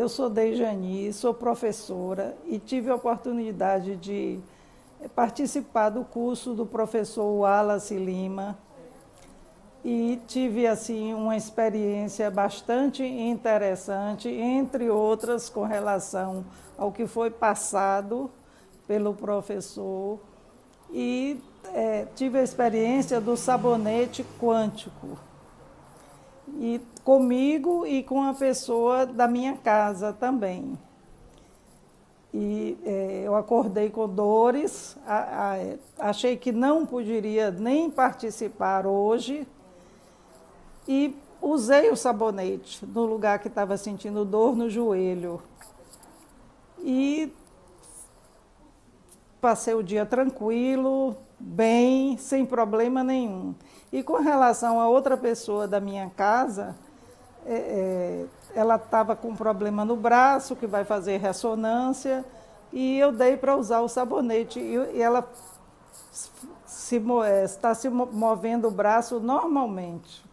eu sou Dejani, sou professora e tive a oportunidade de participar do curso do professor Wallace Lima. E tive assim uma experiência bastante interessante, entre outras com relação ao que foi passado pelo professor. E é, tive a experiência do sabonete quântico e comigo e com a pessoa da minha casa também. E é, eu acordei com dores, a, a, achei que não poderia nem participar hoje e usei o sabonete no lugar que estava sentindo dor no joelho. E passei o dia tranquilo, bem, sem problema nenhum. E com relação a outra pessoa da minha casa, é, é, ela estava com problema no braço, que vai fazer ressonância, e eu dei para usar o sabonete. E, e ela se, é, está se movendo o braço normalmente.